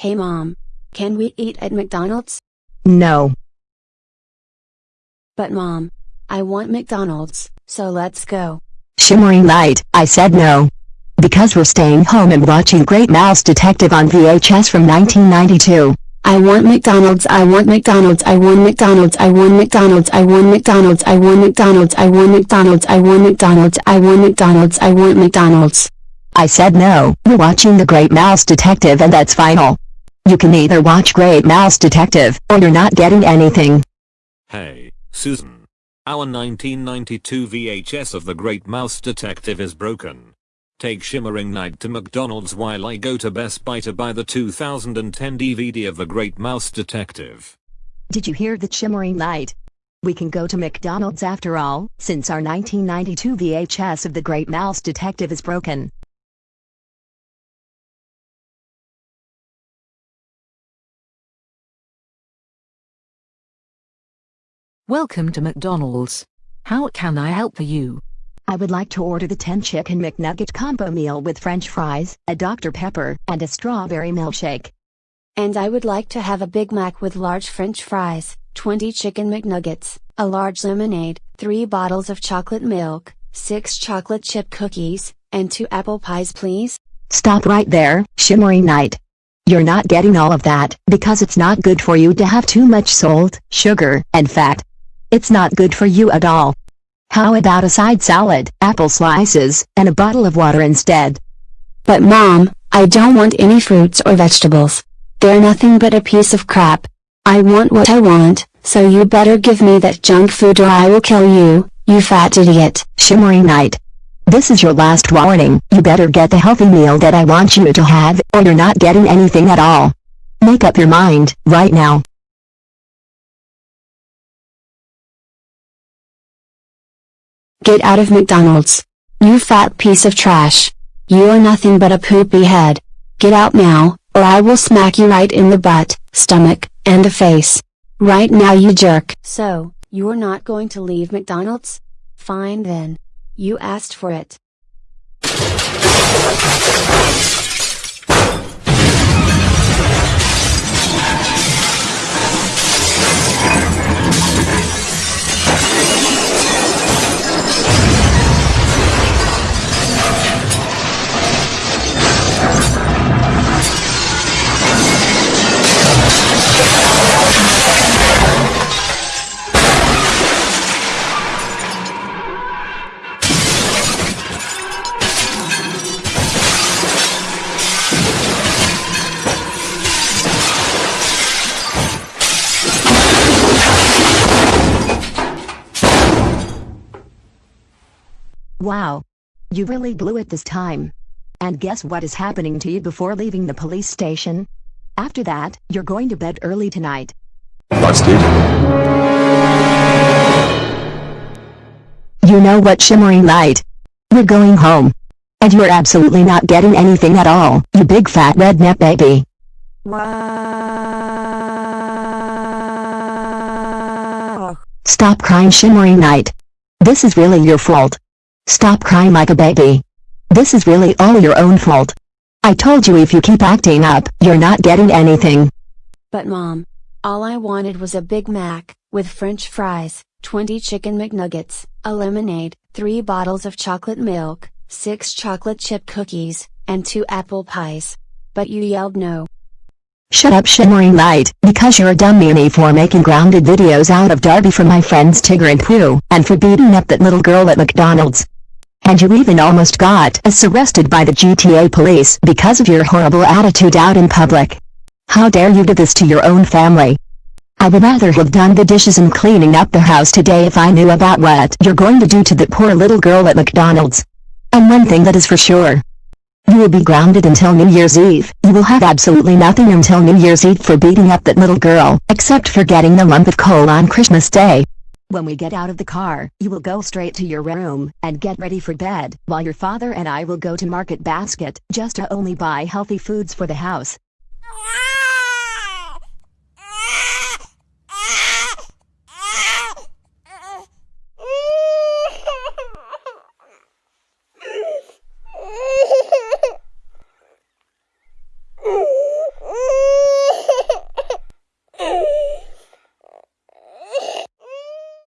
Hey mom. Can we eat at McDonald's? No. But mom. I want McDonald's, so let's go. Shimmering light, I said no. Because we're staying home and watching Great Mouse Detective on VHS from 1992. I want McDonald's, I want McDonald's, I want McDonald's, I want McDonald's, I want McDonald's, I want McDonald's, I want McDonald's, I want McDonald's, I want McDonald's, I want McDonald's. I said no, we're watching The Great Mouse Detective and that's final. You can either watch Great Mouse Detective, or you're not getting anything. Hey, Susan. Our 1992 VHS of The Great Mouse Detective is broken. Take Shimmering Night to McDonald's while I go to Best Buy to buy the 2010 DVD of The Great Mouse Detective. Did you hear that shimmering Night? We can go to McDonald's after all, since our 1992 VHS of The Great Mouse Detective is broken. Welcome to McDonald's. How can I help you? I would like to order the 10 Chicken McNugget combo meal with french fries, a Dr. Pepper, and a strawberry milkshake. And I would like to have a Big Mac with large french fries, 20 chicken McNuggets, a large lemonade, 3 bottles of chocolate milk, 6 chocolate chip cookies, and 2 apple pies please? Stop right there, shimmering night. You're not getting all of that, because it's not good for you to have too much salt, sugar, and fat. It's not good for you at all. How about a side salad, apple slices, and a bottle of water instead? But mom, I don't want any fruits or vegetables. They're nothing but a piece of crap. I want what I want, so you better give me that junk food or I will kill you, you fat idiot. Shimmering night. This is your last warning, you better get the healthy meal that I want you to have, or you're not getting anything at all. Make up your mind, right now. Get out of McDonald's. You fat piece of trash. You are nothing but a poopy head. Get out now, or I will smack you right in the butt, stomach, and the face. Right now you jerk. So, you're not going to leave McDonald's? Fine then. You asked for it. Wow. You really blew it this time. And guess what is happening to you before leaving the police station? After that, you're going to bed early tonight. Busted. You know what shimmering light? We're going home. And you're absolutely not getting anything at all, you big fat redneck baby. Stop crying shimmering night. This is really your fault. Stop crying like a baby. This is really all your own fault. I told you if you keep acting up, you're not getting anything. But mom, all I wanted was a Big Mac, with french fries, 20 chicken McNuggets, a lemonade, 3 bottles of chocolate milk, 6 chocolate chip cookies, and 2 apple pies. But you yelled no. Shut up shimmering light, because you're a dumb meanie for making grounded videos out of Darby for my friends Tigger and Pooh, and for beating up that little girl at McDonald's. And you even almost got us arrested by the GTA police because of your horrible attitude out in public. How dare you do this to your own family? I would rather have done the dishes and cleaning up the house today if I knew about what you're going to do to the poor little girl at McDonald's. And one thing that is for sure. You will be grounded until New Year's Eve. You will have absolutely nothing until New Year's Eve for beating up that little girl, except for getting the lump of coal on Christmas Day. When we get out of the car, you will go straight to your room and get ready for bed, while your father and I will go to Market Basket just to only buy healthy foods for the house.